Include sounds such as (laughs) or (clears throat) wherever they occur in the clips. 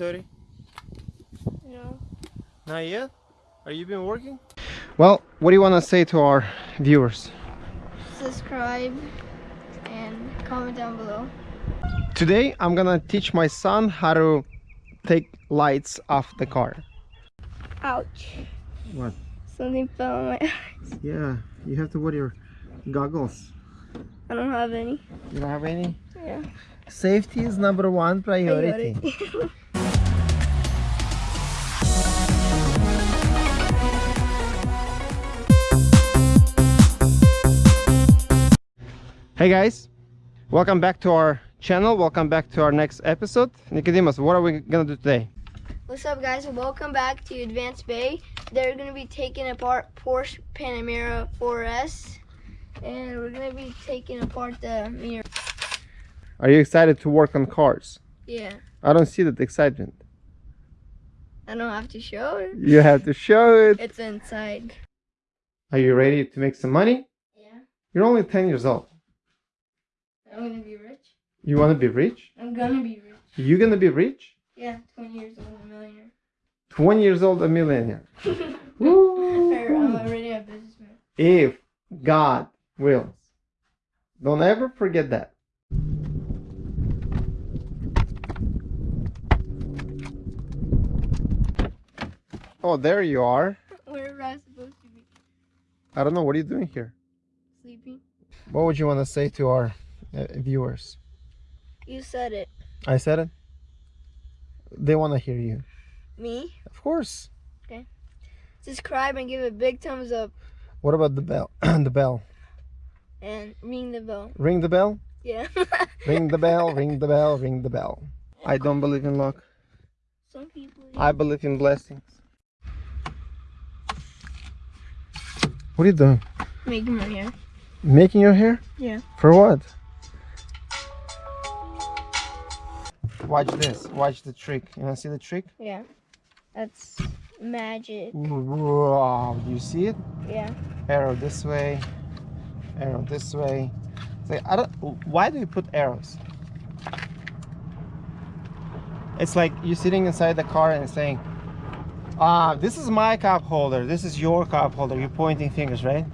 your hands dirty? No. Not yet? Are you been working? Well, what do you want to say to our viewers? Subscribe and comment down below. Today I'm gonna teach my son how to take lights off the car. Ouch. What? Something fell on my (laughs) eyes. Yeah, you have to wear your goggles. I don't have any. You don't have any? Yeah. Safety is number one priority. (laughs) hey guys, welcome back to our channel. Welcome back to our next episode. Nicodemus, what are we gonna do today? What's up guys welcome back to Advanced Bay. They're going to be taking apart Porsche Panamera 4S and we're to be taking apart the mirror. Are you excited to work on cars? Yeah. I don't see that excitement. I don't have to show it. You have to show it. It's inside. Are you ready to make some money? Yeah. You're only 10 years old. I'm to be rich. You want to be rich? I'm to be rich. You gonna be rich? Yeah, 20 years old, a millionaire. 20 years old, a millionaire. (laughs) I'm already a businessman. If God wills. Don't ever forget that. Oh, there you are. Where am I supposed to be? I don't know. What are you doing here? Sleeping? What would you want to say to our uh, viewers? You said it. I said it. They want to hear you. Me? Of course. Okay. Subscribe and give a big thumbs up. What about the bell? (clears throat) the bell. And ring the bell. Ring the bell. Yeah. (laughs) Ring the bell. Ring the bell. Ring the bell. I don't believe in luck. Some people. I believe in blessings. What are you doing? Making my hair. Making your hair? Yeah. For what? Watch this. Watch the trick. You wanna see the trick? Yeah. That's magic. Wow. Do you see it? Yeah. Arrow this way. Arrow this way. Say, I don't. Why do you put arrows? It's like you're sitting inside the car and saying, "Ah, this is my cup holder. This is your cup holder." You're pointing fingers, right?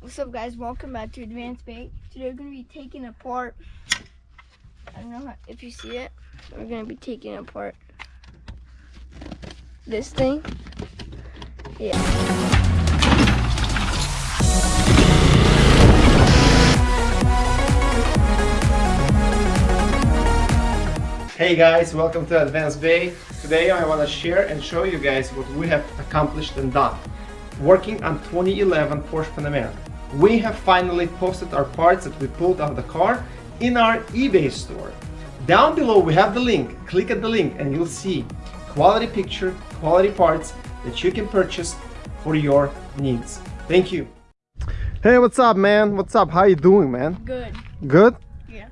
What's up, guys? Welcome back to Advanced Bay. Today we're going to be taking apart. I don't if you see it. We're going to be taking apart this thing. Yeah. Hey guys, welcome to Advanced Bay. Today I want to share and show you guys what we have accomplished and done. Working on 2011 Porsche Panamera. We have finally posted our parts that we pulled out of the car in our eBay store. Down below we have the link. Click at the link and you'll see quality picture, quality parts that you can purchase for your needs. Thank you. Hey, what's up man? What's up? How you doing man? Good. Good? Yeah.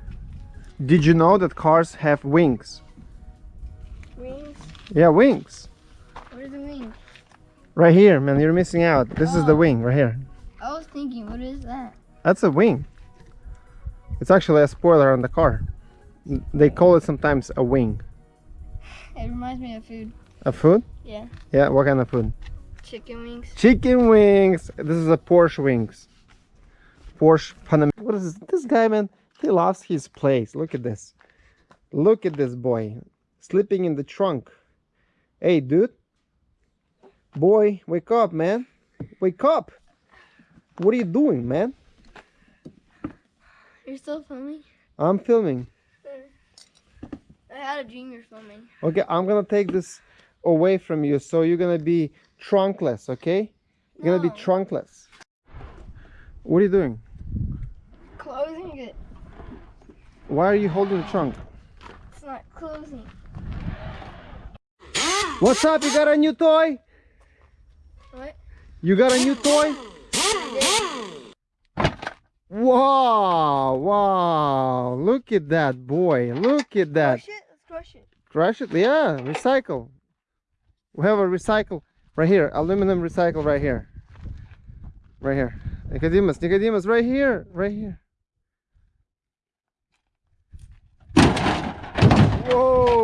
Did you know that cars have wings? Wings? Yeah, wings. Where's the wing? Right here, man, you're missing out. This is the Oh. wing right here. I was thinking, what is that? That's a wing. It's actually a spoiler on the car. They call it sometimes a wing. It reminds me of food. A food? Yeah. Yeah, what kind of food? Chicken wings. Chicken wings. This is a Porsche wings. Porsche Panamera. What is this? This guy, man, he lost his place. Look at this. Look at this boy. Sleeping in the trunk. Hey, dude. Boy, wake up, man. Wake up. What are you doing, man? You're still filming? I'm filming. I had a dream you're filming. Okay, I'm gonna take this away from you, so you're gonna be trunkless, okay? You're gonna be trunkless. What are you doing? Closing it. Why are you holding the trunk? It's not closing. What's up? You got a new toy? What? You got a new toy? Wow! Wow! Look at that boy! Look at that! Crush it? Let's crush it. Crush it? Yeah, recycle. We have a recycle right here. Aluminum recycle right here. Right here. Nicodemus, Nicodemus, right here. Right here. Whoa!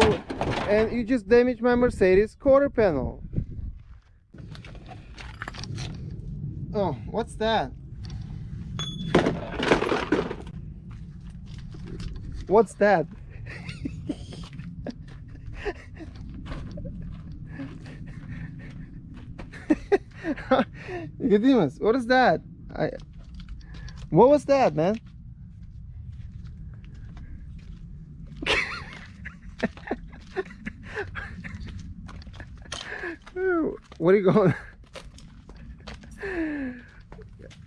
and you just damaged my Mercedes quarter panel. Oh, what's that? What's that? (laughs) Nicodemus, what is that? I what was that, man? (laughs) what are you going?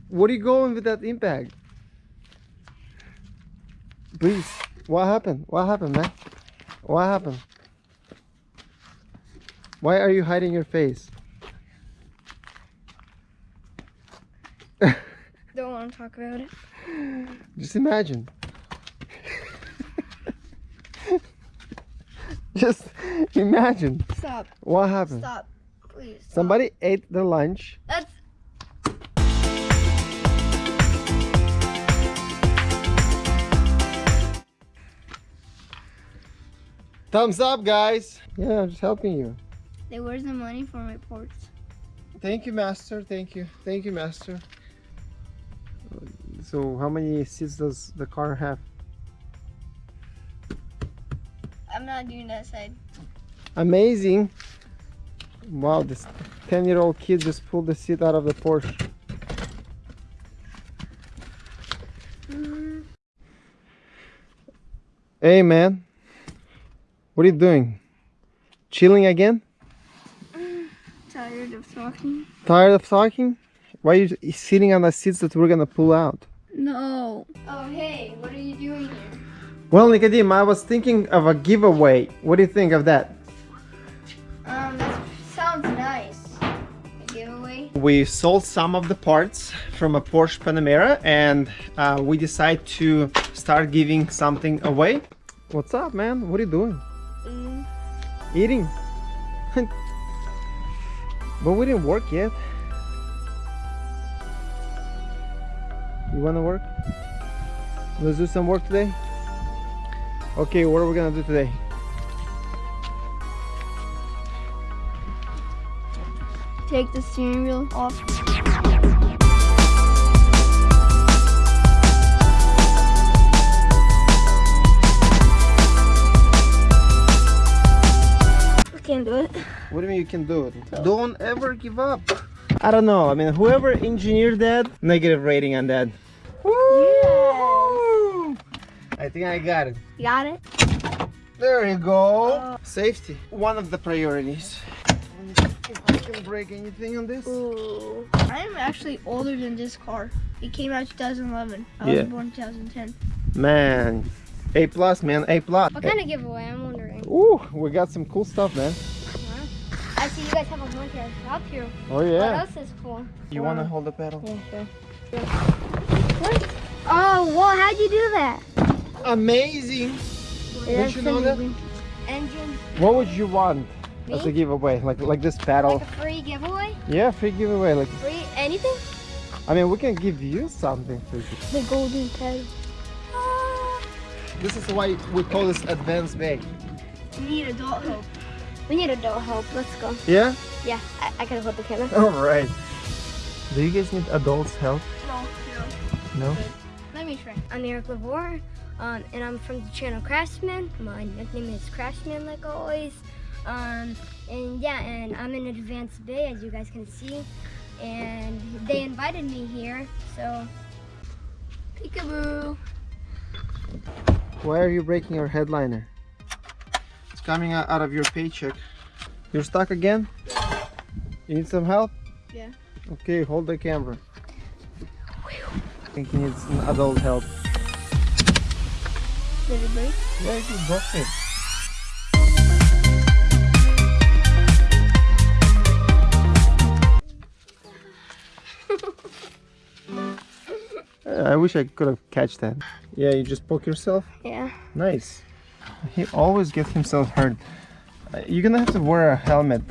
What are you going with that impact? Please, what happened? What happened, man? What happened? Why are you hiding your face? (laughs) Don't want to talk about it. Just imagine. (laughs) Just imagine Stop. what happened. Stop. Please. Stop. Somebody ate the lunch. That's Thumbs up, guys. Yeah, I'm just helping you. Hey, where's the money for my ports? Thank you, master. Thank you. Thank you, master. So, how many seats does the car have? I'm not doing that side. Amazing. Wow, this 10 year old kid just pulled the seat out of the Porsche. Mm-hmm. Hey, man. What are you doing? Chilling again? (sighs) Tired of talking? Tired of talking? Why are you sitting on the seats that we're gonna pull out? No. Oh, hey, what are you doing here? Well, Nicodim, I was thinking of a giveaway. What do you think of that? Um, that sounds nice. A giveaway? We sold some of the parts from a Porsche Panamera and uh, we decided to start giving something away. What's up, man? What are you doing? Eating. but we didn't work yet. You wanna work? Let's do some work today? Okay, what are we gonna do today? Take the steering wheel off. I can't do it. What do you mean you can do it? Don't ever give up. I don't know. I mean, whoever engineered that, negative rating on that. Woo! I think I got it. You got it? There you go. Oh. Safety, one of the priorities. If I can break anything on this. Ooh. I'm actually older than this car. It came out 2011. I Yeah. was born 2010. Man, A plus, man, A plus. What kind of giveaway? I'm. Ooh, we got some cool stuff, man. I see you guys have a bunch of stuff here. Oh yeah. What yeah. else is cool? You wanna hold the pedal? Yeah, sure. What? Oh, well, how'd you do that? Amazing. That's you know that? Engine, What would you want as a giveaway? Like like this pedal? like a free giveaway? Yeah, free giveaway. Like Free anything? I mean, we can give you something for you. The golden pedal. This is why we call this advanced bay. We need adult help. We need adult help. Let's go. Yeah? Yeah, I, I can hold the camera. (laughs) All right. Do you guys need adults help? No, no. No? Let me try. I'm Eric Lavore, um, and I'm from the channel Craftsman. My nickname is Craftsman, like always. Um, and yeah, and I'm in Advanced Bay, as you guys can see. And they invited me here, so peekaboo. Why are you breaking your headliner? Coming out of your paycheck. You're stuck again? You need some help? Yeah. Okay, hold the camera. I think he needs some adult help. Did it break? Yeah, you broke it. (laughs) I wish I could have catch that. Yeah, you just poke yourself. Yeah. Nice. He always gets himself hurt. You're gonna have to wear a helmet.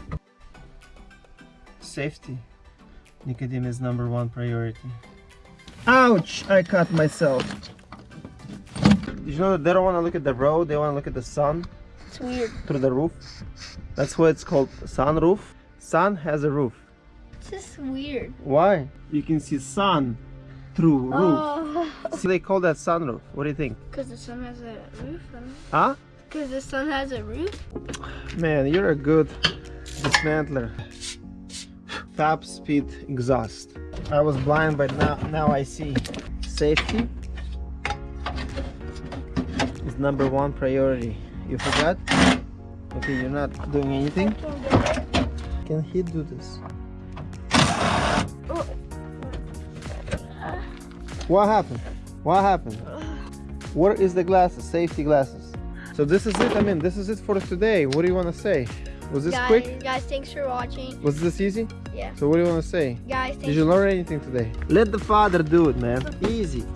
Safety. Nicotine is number one priority. Ouch! I cut myself. Did you know that they don't want to look at the road, they want to look at the sun? It's weird. through the roof. That's why it's called sunroof. Sun has a roof. It's just weird. Why? You can see sun through oh. roof. Oh. So they call that sunroof. What do you think? Because the sun has a roof. Huh? Because the sun has a roof. Man, you're a good dismantler. Top speed exhaust. I was blind, but now now I see. Safety is number one priority. You forgot? Okay, you're not doing anything. Can he do this? Oh. What happened? What happened? Where is the glasses? Safety glasses. So this is it. I mean, this is it for today. What do you want to say? Was this guys, quick? guys, thanks for watching. Was this easy? Yeah. So what do you want to say? Guys, Did you learn anything today? Let the father do it, man. Easy.